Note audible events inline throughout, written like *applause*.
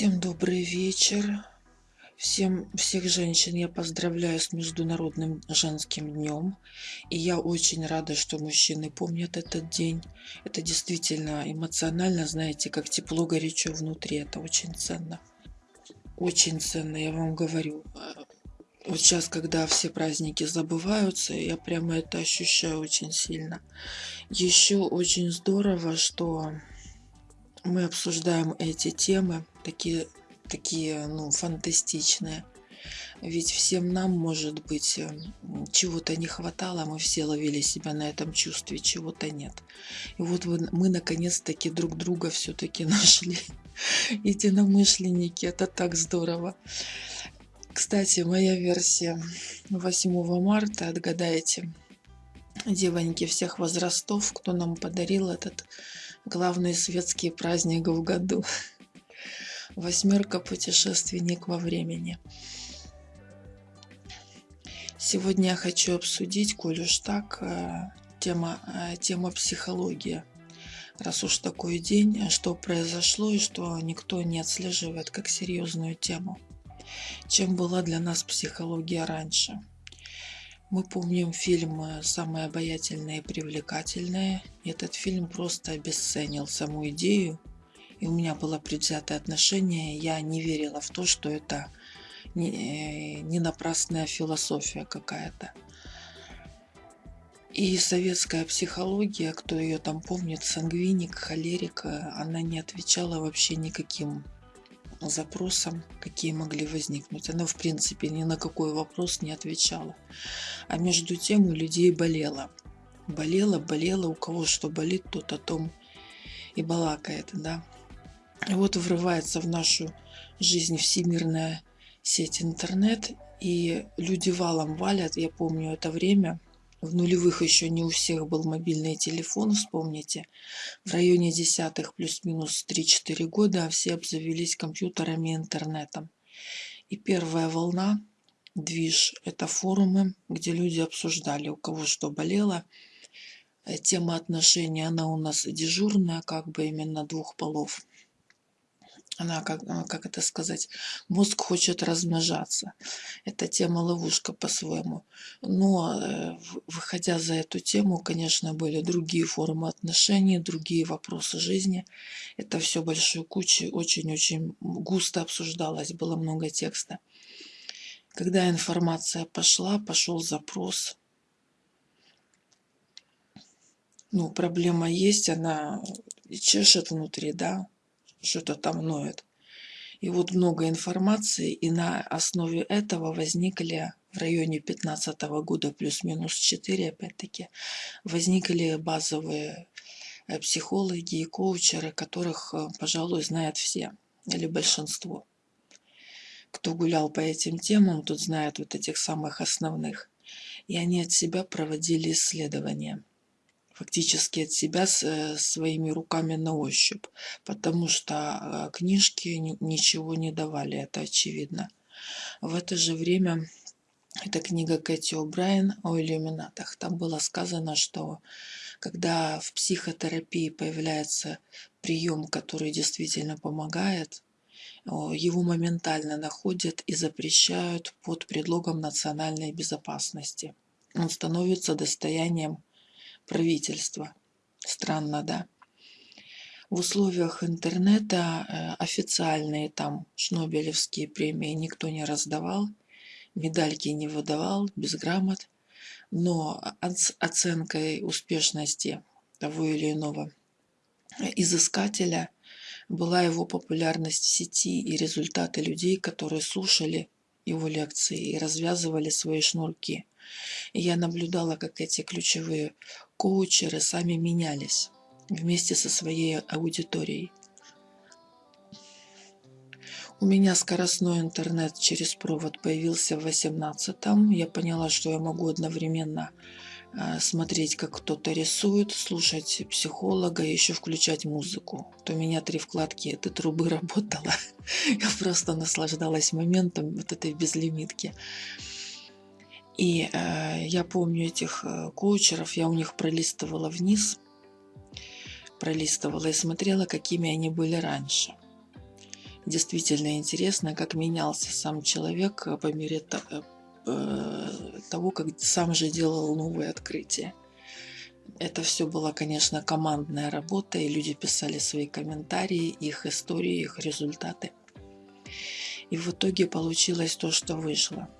Всем добрый вечер. Всем, всех женщин я поздравляю с Международным женским днем. И я очень рада, что мужчины помнят этот день. Это действительно эмоционально, знаете, как тепло, горячо внутри. Это очень ценно. Очень ценно, я вам говорю. Вот сейчас, когда все праздники забываются, я прямо это ощущаю очень сильно. Еще очень здорово, что мы обсуждаем эти темы, такие, такие ну, фантастичные. Ведь всем нам, может быть, э, чего-то не хватало, мы все ловили себя на этом чувстве, чего-то нет. И вот мы наконец-таки друг друга все-таки *laughs* нашли. Единомышленники, это так здорово. Кстати, моя версия 8 марта, отгадайте, девоньки всех возрастов, кто нам подарил этот главный светский праздник в году. Восьмерка путешественник во времени. Сегодня я хочу обсудить, коль уж так, э, тема, э, тема психология. Раз уж такой день, что произошло и что никто не отслеживает как серьезную тему. Чем была для нас психология раньше? Мы помним фильм «Самое обаятельное и привлекательное». Этот фильм просто обесценил саму идею. И у меня было предвзятое отношение. Я не верила в то, что это не, э, не напрасная философия какая-то. И советская психология, кто ее там помнит, сангвиник, холерик, она не отвечала вообще никаким запросам, какие могли возникнуть. Она, в принципе, ни на какой вопрос не отвечала. А между тем у людей болело. Болело, болело, у кого что болит, тот о том и балакает, да. И вот врывается в нашу жизнь всемирная сеть интернет, и люди валом валят, я помню это время – в нулевых еще не у всех был мобильный телефон, вспомните. В районе десятых плюс-минус 3-4 года все обзавелись компьютерами и интернетом. И первая волна, движ, это форумы, где люди обсуждали, у кого что болело. Э, тема отношений, она у нас дежурная, как бы именно двух полов она, как, а, как это сказать, мозг хочет размножаться. Это тема ловушка по-своему. Но э, выходя за эту тему, конечно, были другие формы отношений, другие вопросы жизни. Это все большой кучей, очень-очень густо обсуждалось, было много текста. Когда информация пошла, пошел запрос. Ну, проблема есть, она чешет внутри, да, что-то там ноет. И вот много информации, и на основе этого возникли в районе 15 года плюс-минус 4, опять-таки, возникли базовые э, психологи и коучеры, которых, э, пожалуй, знают все или большинство. Кто гулял по этим темам, тот знает вот этих самых основных. И они от себя проводили исследования фактически от себя э, своими руками на ощупь, потому что э, книжки ничего не давали, это очевидно. В это же время эта книга Кэти О'Брайен о иллюминатах. Там было сказано, что когда в психотерапии появляется прием, который действительно помогает, его моментально находят и запрещают под предлогом национальной безопасности. Он становится достоянием правительства. Странно, да? В условиях интернета э, официальные там шнобелевские премии никто не раздавал, медальки не выдавал, без грамот, но оценкой успешности того или иного изыскателя была его популярность в сети и результаты людей, которые слушали его лекции и развязывали свои шнурки. И я наблюдала, как эти ключевые коучеры сами менялись вместе со своей аудиторией. У меня скоростной интернет через провод появился в 18-м. Я поняла, что я могу одновременно а, смотреть, как кто-то рисует, слушать психолога и еще включать музыку. То у меня три вкладки этой трубы *laughs* работала. Я просто наслаждалась моментом вот этой безлимитки. И э, я помню этих э, коучеров, я у них пролистывала вниз, пролистывала и смотрела, какими они были раньше. действительно интересно, как менялся сам человек по мере того, как сам же делал новые открытия. Это все была, конечно, командная работа, и люди писали свои комментарии, их истории, их результаты. И в итоге получилось то, что вышло.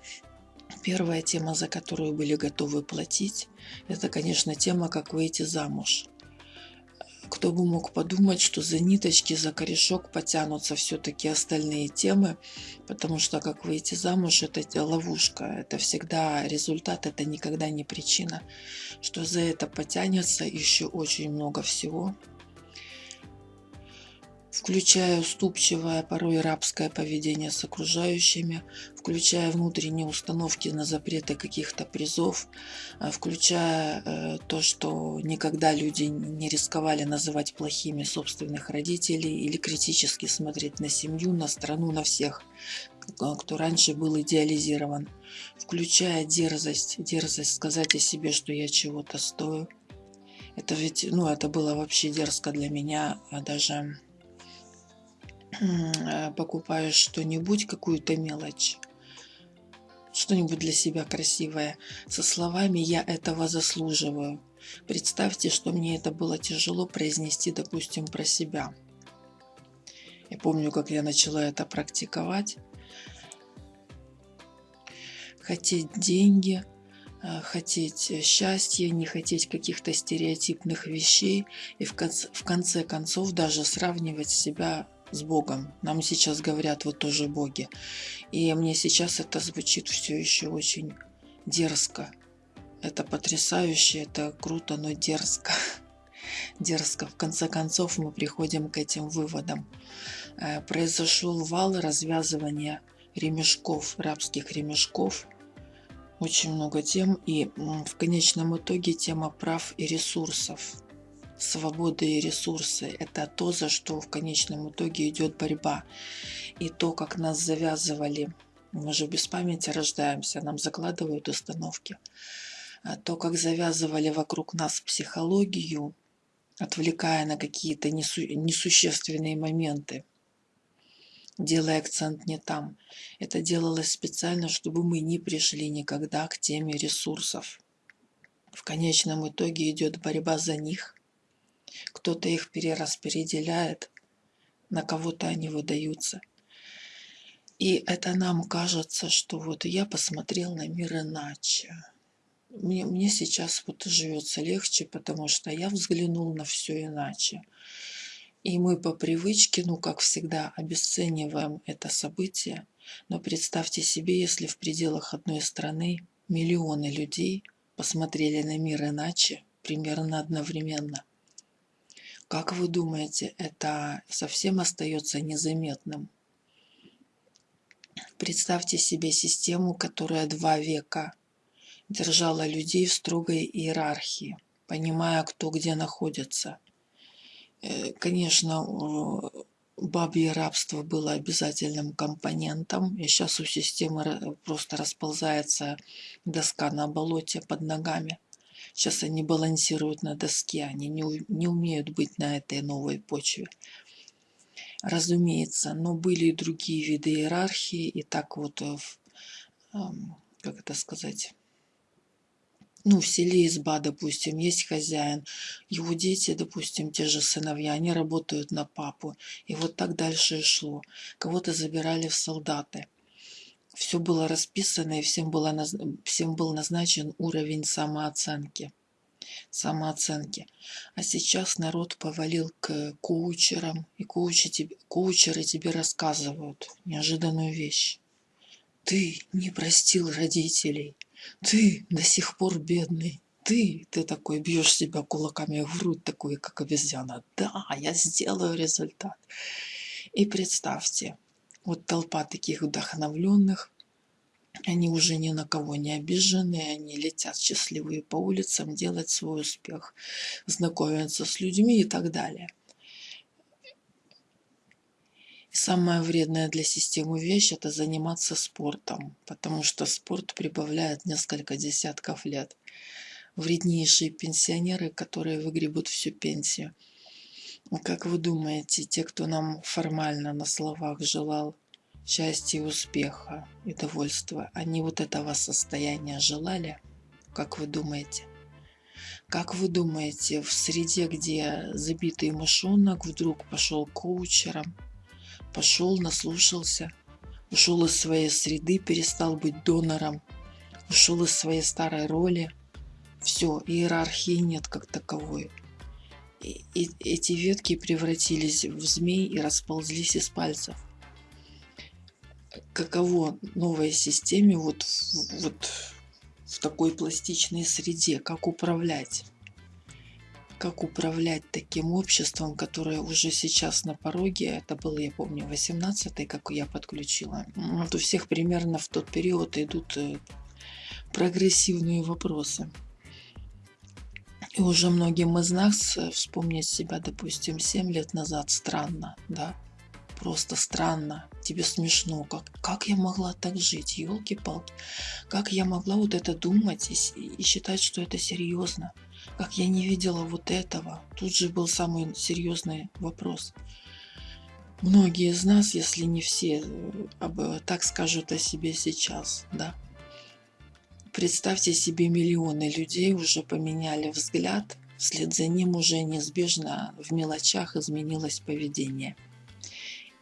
Первая тема, за которую были готовы платить, это, конечно, тема, как выйти замуж. Кто бы мог подумать, что за ниточки, за корешок потянутся все-таки остальные темы, потому что как выйти замуж – это ловушка, это всегда результат, это никогда не причина, что за это потянется еще очень много всего – включая уступчивое, порой рабское поведение с окружающими, включая внутренние установки на запреты каких-то призов, э, включая э, то, что никогда люди не рисковали называть плохими собственных родителей или критически смотреть на семью, на страну, на всех, кто раньше был идеализирован, включая дерзость, дерзость сказать о себе, что я чего-то стою. Это ведь, ну, это было вообще дерзко для меня, а даже покупаешь что-нибудь, какую-то мелочь, что-нибудь для себя красивое, со словами «я этого заслуживаю». Представьте, что мне это было тяжело произнести, допустим, про себя. Я помню, как я начала это практиковать. Хотеть деньги, э, хотеть счастья, не хотеть каких-то стереотипных вещей и в конце, в конце концов даже сравнивать себя с Богом. Нам сейчас говорят, вы тоже боги. И мне сейчас это звучит все еще очень дерзко. Это потрясающе, это круто, но дерзко. *laughs* Дерзко. В конце концов мы приходим к этим выводам. Э, произошел вал развязывания ремешков, рабских ремешков. Очень много тем. И в конечном итоге тема прав и ресурсов свободы и ресурсы. Это то, за что в конечном итоге идет борьба. И то, как нас завязывали, мы же без памяти рождаемся, нам закладывают установки. А то, как завязывали вокруг нас психологию, отвлекая на какие-то несу несущественные моменты, делая акцент не там. Это делалось специально, чтобы мы не пришли никогда к теме ресурсов. В конечном итоге идет борьба за них – кто-то их перераспределяет, на кого-то они выдаются. И это нам кажется, что вот я посмотрел на мир иначе. Мне, мне сейчас вот живется легче, потому что я взглянул на все иначе. И мы по привычке, ну как всегда, обесцениваем это событие. Но представьте себе, если в пределах одной страны миллионы людей посмотрели на мир иначе, примерно одновременно. Как вы думаете, это совсем остается незаметным? Представьте себе систему, которая два века держала людей в строгой иерархии, понимая, кто где находится. Э, конечно, бабье рабство было обязательным компонентом, и сейчас у системы просто расползается доска на болоте под ногами. Сейчас они балансируют на доске, они не, не умеют быть на этой новой почве. Разумеется, но были и другие виды иерархии, и так вот, э, как это сказать, ну, в селе изба, допустим, есть хозяин, его дети, допустим, те же сыновья, они работают на папу. И вот так дальше и шло. Кого-то забирали в солдаты все было расписано и всем, было, всем был назначен уровень самооценки. самооценки. А сейчас народ повалил к коучерам, и коучи тебе, коучеры тебе рассказывают неожиданную вещь. Ты не простил родителей, ты до сих пор бедный, ты, ты такой бьешь себя кулаками в грудь, такой, как обезьяна. Да, я сделаю результат. И представьте, вот толпа таких вдохновленных, они уже ни на кого не обижены, они летят счастливые по улицам делать свой успех, знакомиться с людьми и так далее. И самое вредное для системы вещь – это заниматься спортом, потому что спорт прибавляет несколько десятков лет. Вреднейшие пенсионеры, которые выгребут всю пенсию. Как вы думаете, те, кто нам формально на словах желал счастья, успеха и довольства, они вот этого состояния желали? Как вы думаете? Как вы думаете, в среде, где забитый мышонок вдруг пошел коучером, пошел, наслушался, ушел из своей среды, перестал быть донором, ушел из своей старой роли, все, иерархии нет как таковой. И, эти ветки превратились в змей и расползлись из пальцев. Каково новой системе вот, вот в такой пластичной среде, как управлять? Как управлять таким обществом, которое уже сейчас на пороге, это было, я помню, 18-й, как я подключила. Вот у всех примерно в тот период идут э, прогрессивные вопросы. И уже многим из нас э, вспомнить себя, допустим, 7 лет назад странно, да? Просто странно, тебе смешно, как, как я могла так жить, елки-палки, как я могла вот это думать и, и считать, что это серьезно, как я не видела вот этого. Тут же был самый серьезный вопрос. Многие из нас, если не все, э, так скажут о себе сейчас, да? Представьте себе, миллионы людей уже поменяли взгляд, вслед за ним уже неизбежно в мелочах изменилось поведение.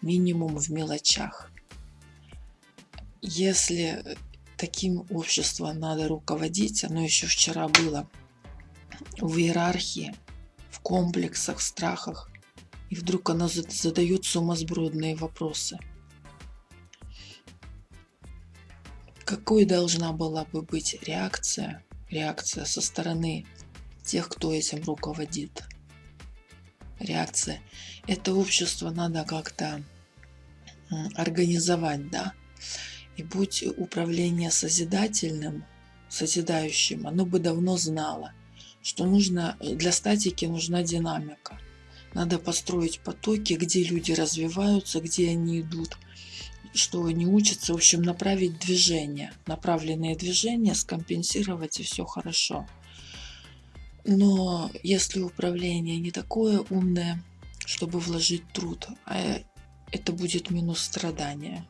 Минимум в мелочах. Если таким обществом надо руководить, оно еще вчера было в иерархии, в комплексах, страхах, и вдруг оно задает сумасбродные вопросы – какой должна была бы быть реакция, реакция со стороны тех, кто этим руководит. Реакция. Это общество надо как-то организовать, да? И будь управление созидательным, созидающим, оно бы давно знало, что нужно для статики нужна динамика. Надо построить потоки, где люди развиваются, где они идут – что они учатся, в общем, направить движение, направленные движения, скомпенсировать и все хорошо. Но если управление не такое умное, чтобы вложить труд, а это будет минус страдания.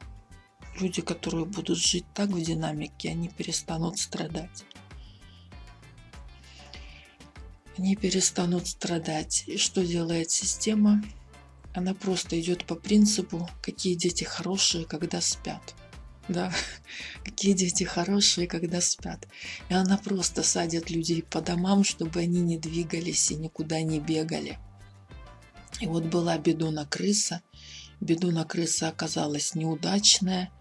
Люди, которые будут жить так в динамике, они перестанут страдать. Они перестанут страдать. И что делает система? Она просто идет по принципу, какие дети хорошие, когда спят. Да, *laughs* какие дети хорошие, когда спят. И она просто садит людей по домам, чтобы они не двигались и никуда не бегали. И вот была бедуна крыса. Бедуна крыса оказалась неудачная.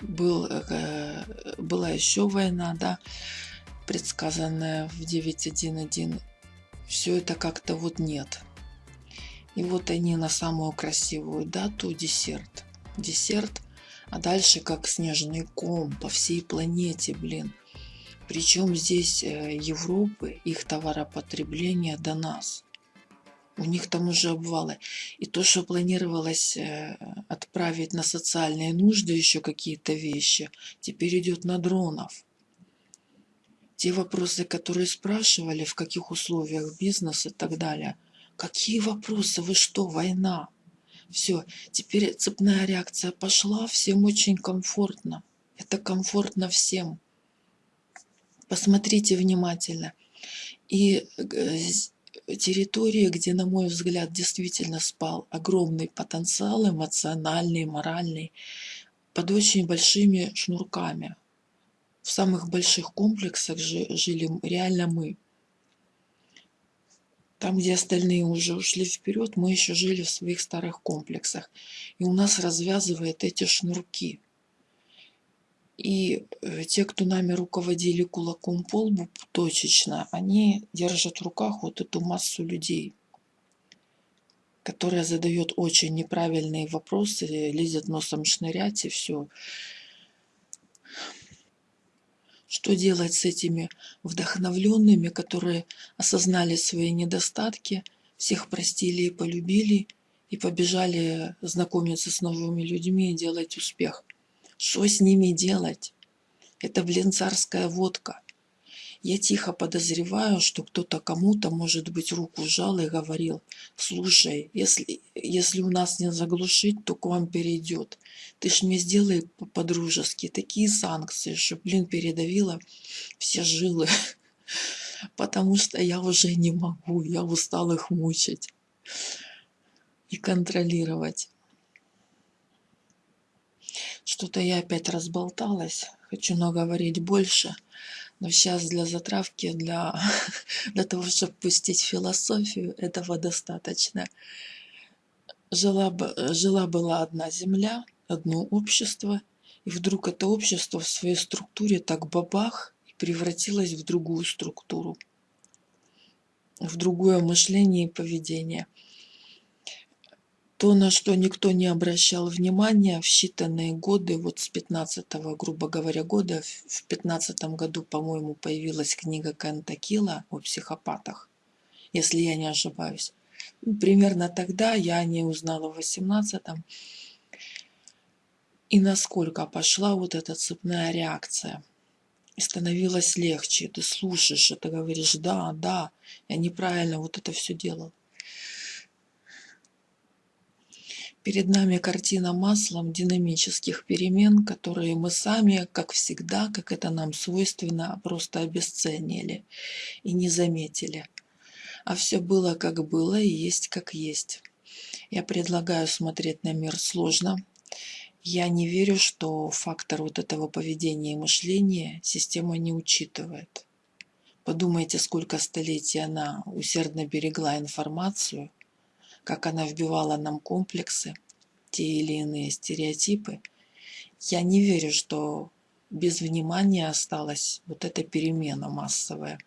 Был, э, была еще война, да, предсказанная в 9.1.1. Все это как-то вот нет. И вот они на самую красивую дату десерт. Десерт, а дальше как снежный ком по всей планете, блин. Причем здесь э, Европы, их товаропотребление до нас. У них там уже обвалы. И то, что планировалось э, отправить на социальные нужды еще какие-то вещи, теперь идет на дронов. Те вопросы, которые спрашивали, в каких условиях бизнес и так далее – Какие вопросы? Вы что, война? Все, теперь цепная реакция пошла, всем очень комфортно. Это комфортно всем. Посмотрите внимательно. И э, территория, где, на мой взгляд, действительно спал огромный потенциал эмоциональный, моральный, под очень большими шнурками. В самых больших комплексах жили реально мы. Там, где остальные уже ушли вперед, мы еще жили в своих старых комплексах. И у нас развязывает эти шнурки. И э, те, кто нами руководили кулаком по лбу точечно, они держат в руках вот эту массу людей, которая задает очень неправильные вопросы, лезет носом шнырять и все. Что делать с этими вдохновленными, которые осознали свои недостатки, всех простили и полюбили, и побежали знакомиться с новыми людьми и делать успех? Что с ними делать? Это, блин, царская водка. Я тихо подозреваю, что кто-то кому-то, может быть, руку жал и говорил, слушай, если, если у нас не заглушить, то к вам перейдет. Ты ж мне сделай по-дружески такие санкции, что, блин, передавила все жилы. *laughs* Потому что я уже не могу, я устал их мучить и контролировать. Что-то я опять разболталась, хочу наговорить больше, но сейчас для затравки, для, *laughs* для того, чтобы пустить философию, этого достаточно. Жила, жила была одна земля, одно общество, и вдруг это общество в своей структуре так бабах и превратилось в другую структуру, в другое мышление и поведение – то, на что никто не обращал внимания в считанные годы, вот с 15 грубо говоря, года, в 15 году, по-моему, появилась книга Кента Килла о психопатах, если я не ошибаюсь. Ну, примерно тогда я не узнала в 18 -м. И насколько пошла вот эта цепная реакция. И становилось легче. Ты слушаешь, и ты говоришь, да, да, я неправильно вот это все делал. Перед нами картина маслом динамических перемен, которые мы сами, как всегда, как это нам свойственно, просто обесценили и не заметили. А все было как было и есть как есть. Я предлагаю смотреть на мир сложно. Я не верю, что фактор вот этого поведения и мышления система не учитывает. Подумайте, сколько столетий она усердно берегла информацию – как она вбивала нам комплексы, те или иные стереотипы, я не верю, что без внимания осталась вот эта перемена массовая.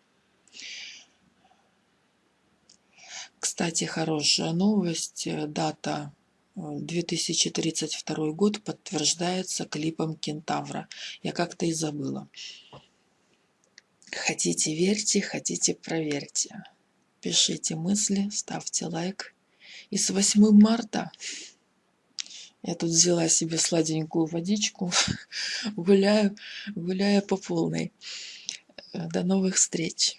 Кстати, хорошая новость. Дата 2032 год подтверждается клипом Кентавра. Я как-то и забыла. Хотите верьте, хотите проверьте. Пишите мысли, ставьте лайк. И с 8 марта я тут взяла себе сладенькую водичку, *laughs* гуляю, гуляю по полной. До новых встреч!